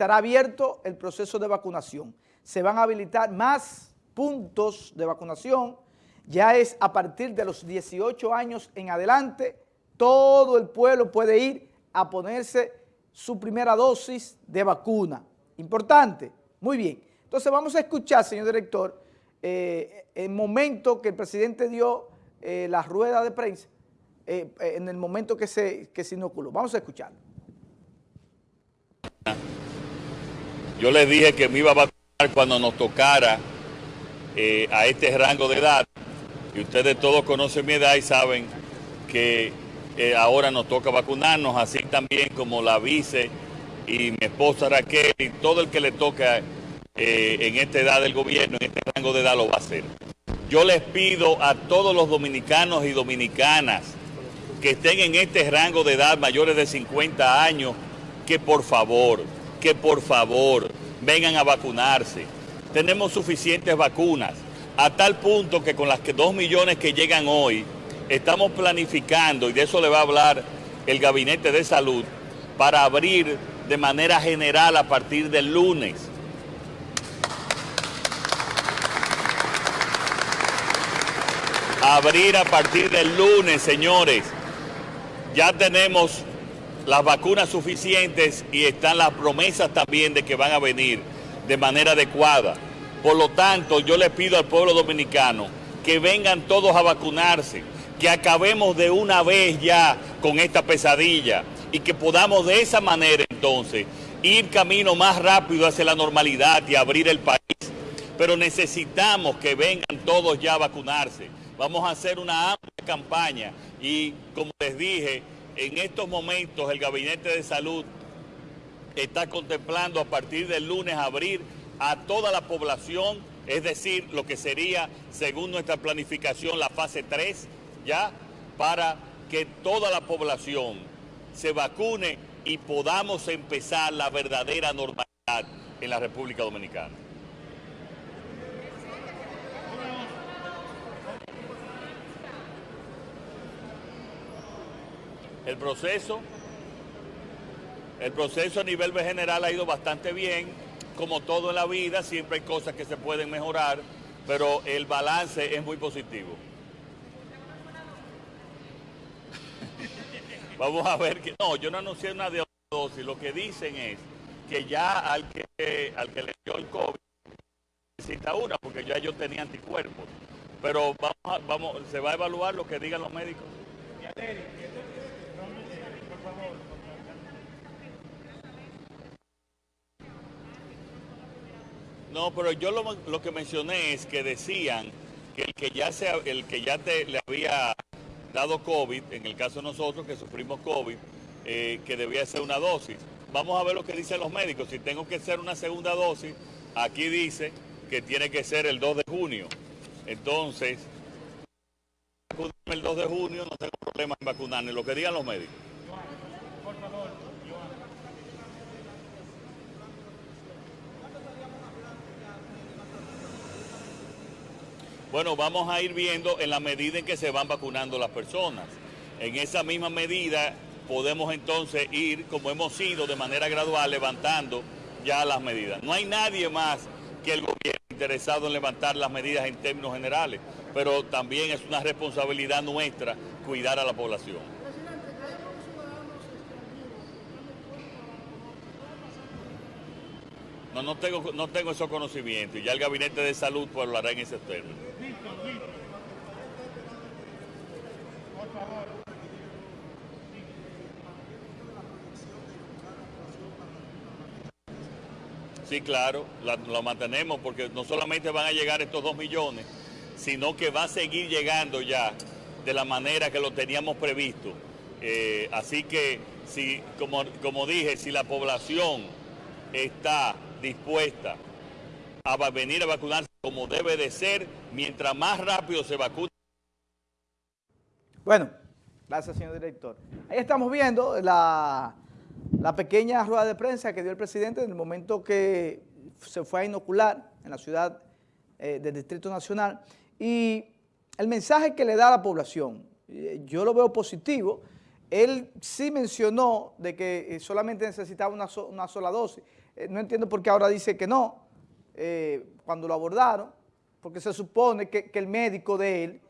estará abierto el proceso de vacunación. Se van a habilitar más puntos de vacunación, ya es a partir de los 18 años en adelante, todo el pueblo puede ir a ponerse su primera dosis de vacuna. Importante, muy bien. Entonces vamos a escuchar, señor director, eh, el momento que el presidente dio eh, la rueda de prensa, eh, en el momento que se, que se inoculó. Vamos a escucharlo. Yo les dije que me iba a vacunar cuando nos tocara eh, a este rango de edad. Y ustedes todos conocen mi edad y saben que eh, ahora nos toca vacunarnos, así también como la vice y mi esposa Raquel y todo el que le toca eh, en esta edad del gobierno, en este rango de edad lo va a hacer. Yo les pido a todos los dominicanos y dominicanas que estén en este rango de edad mayores de 50 años, que por favor, que por favor vengan a vacunarse. Tenemos suficientes vacunas, a tal punto que con las que dos millones que llegan hoy, estamos planificando, y de eso le va a hablar el Gabinete de Salud, para abrir de manera general a partir del lunes. Abrir a partir del lunes, señores. Ya tenemos las vacunas suficientes y están las promesas también de que van a venir de manera adecuada. Por lo tanto, yo le pido al pueblo dominicano que vengan todos a vacunarse, que acabemos de una vez ya con esta pesadilla y que podamos de esa manera entonces ir camino más rápido hacia la normalidad y abrir el país. Pero necesitamos que vengan todos ya a vacunarse. Vamos a hacer una amplia campaña y como les dije, en estos momentos el Gabinete de Salud está contemplando a partir del lunes abrir a toda la población, es decir, lo que sería, según nuestra planificación, la fase 3, ya, para que toda la población se vacune y podamos empezar la verdadera normalidad en la República Dominicana. El proceso, el proceso a nivel general ha ido bastante bien, como todo en la vida, siempre hay cosas que se pueden mejorar, pero el balance es muy positivo. Vamos a ver que no, yo no anuncié una dosis, lo que dicen es que ya al que al que le dio el COVID necesita una, porque ya yo tenía anticuerpos. Pero vamos, vamos, se va a evaluar lo que digan los médicos. No, pero yo lo, que mencioné es que decían que el que ya, se, el que ya te, le había dado COVID, en el caso de nosotros que sufrimos COVID, eh, que debía ser una dosis. Vamos a ver lo que dicen los médicos. Si tengo que ser una segunda dosis, aquí dice que tiene que ser el 2 de junio. Entonces, el 2 de junio, no tengo problema en vacunarme, lo que digan los médicos. Bueno, vamos a ir viendo en la medida en que se van vacunando las personas. En esa misma medida podemos entonces ir, como hemos ido de manera gradual, levantando ya las medidas. No hay nadie más que el gobierno interesado en levantar las medidas en términos generales, pero también es una responsabilidad nuestra cuidar a la población. No, no tengo, no tengo esos conocimientos y ya el Gabinete de Salud pues lo hará en ese término. Sí, claro, lo mantenemos porque no solamente van a llegar estos dos millones, sino que va a seguir llegando ya de la manera que lo teníamos previsto. Eh, así que, si, como, como dije, si la población está dispuesta a venir a vacunarse como debe de ser, mientras más rápido se vacune. Bueno, gracias señor director. Ahí estamos viendo la, pequeña rueda de prensa que dio el presidente en el momento que se fue a inocular en la ciudad eh, del Distrito Nacional y el mensaje que le da a la población, eh, yo lo veo positivo, él sí mencionó de que eh, solamente necesitaba una, sola dosis, no entiendo por qué ahora dice que no, eh, cuando lo abordaron, porque se supone que, el médico de él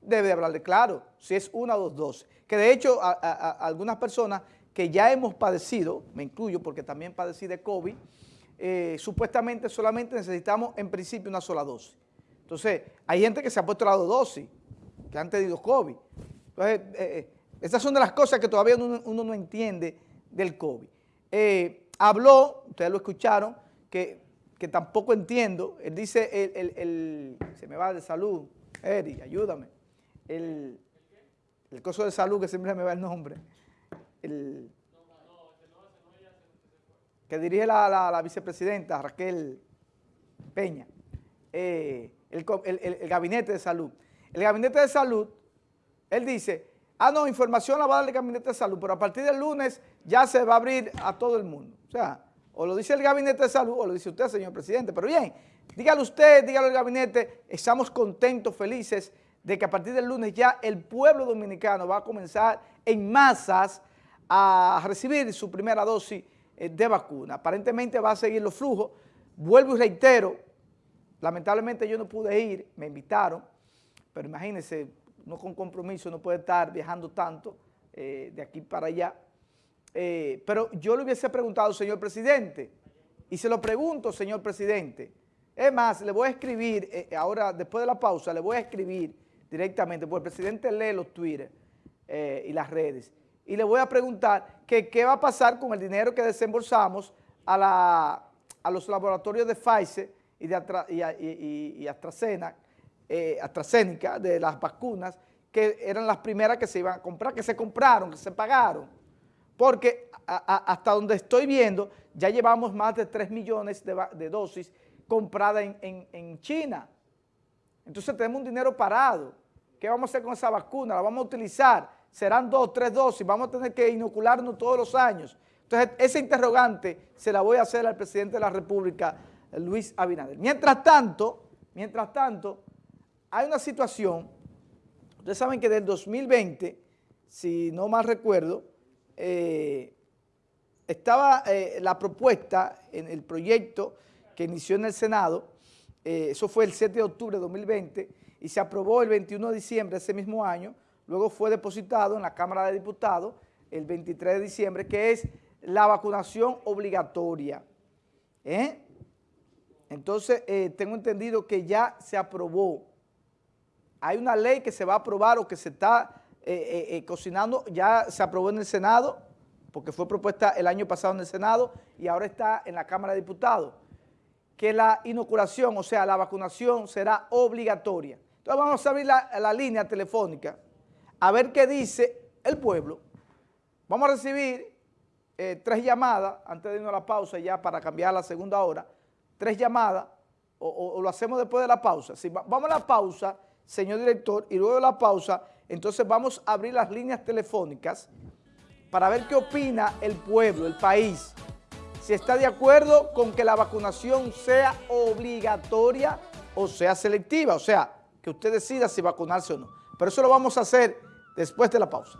debe hablarle claro, si es una o dos dosis. Que de hecho algunas personas que ya hemos padecido, me incluyo porque también padecí de COVID, eh, supuestamente solamente necesitamos en principio una sola dosis. Entonces, hay gente que se ha puesto la dosis, que han tenido COVID. Entonces, eh, esas son de las cosas que todavía uno, no entiende del COVID. Eh, habló, ustedes lo escucharon, que que tampoco entiendo. Él dice, el, se me va de salud, Eri, ayúdame. El, el coso de salud, que siempre me va el nombre. El, que dirige la, vicepresidenta Raquel Peña. Eh, el, gabinete de salud. El gabinete de salud, él dice, ah, no, información la va a dar el gabinete de salud, pero a partir del lunes ya se va a abrir a todo el mundo. O sea, o lo dice el Gabinete de Salud o lo dice usted, señor presidente. Pero bien, dígalo usted, dígalo el Gabinete, estamos contentos, felices de que a partir del lunes ya el pueblo dominicano va a comenzar en masas a recibir su primera dosis eh, de vacuna. Aparentemente va a seguir los flujos. Vuelvo y reitero, lamentablemente yo no pude ir, me invitaron, pero imagínense, no con compromiso, no puede estar viajando tanto eh, de aquí para allá. Eh, pero yo le hubiese preguntado, señor presidente, y se lo pregunto, señor presidente, es más, le voy a escribir, eh, ahora después de la pausa, le voy a escribir directamente, porque el presidente lee los Twitter eh, y las redes, y le voy a preguntar que qué va a pasar con el dinero que desembolsamos a, los laboratorios de Pfizer y, de y, y, AstraZeneca, de las vacunas, que eran las primeras que se iban a comprar, que se compraron, que se pagaron porque hasta donde estoy viendo, ya llevamos más de 3 millones de, dosis compradas en, China. Entonces tenemos un dinero parado. ¿Qué vamos a hacer con esa vacuna? ¿La vamos a utilizar? ¿Serán dos, tres dosis? ¿Vamos a tener que inocularnos todos los años? Entonces, ese interrogante se la voy a hacer al presidente de la República, Luis Abinader. Mientras tanto, mientras tanto, hay una situación, ustedes saben que del 2020, si no mal recuerdo, eh, estaba eh, la propuesta en el proyecto que inició en el Senado, eh, eso fue el 7 de octubre de 2020, y se aprobó el 21 de diciembre de ese mismo año, luego fue depositado en la Cámara de Diputados el 23 de diciembre, que es la vacunación obligatoria. Entonces, tengo entendido que ya se aprobó. Hay una ley que se va a aprobar o que se está eh, eh, eh, cocinando, ya se aprobó en el Senado, porque fue propuesta el año pasado en el Senado y ahora está en la Cámara de Diputados, que la inoculación, o sea, la vacunación será obligatoria. Entonces vamos a abrir la, línea telefónica a ver qué dice el pueblo. Vamos a recibir tres llamadas, antes de irnos a la pausa ya para cambiar la segunda hora, tres llamadas, o, lo hacemos después de la pausa. Si vamos a la pausa, señor director, y luego de la pausa entonces vamos a abrir las líneas telefónicas para ver qué opina el pueblo, el país, si está de acuerdo con que la vacunación sea obligatoria o sea selectiva, o sea, que usted decida si vacunarse o no. Pero eso lo vamos a hacer después de la pausa.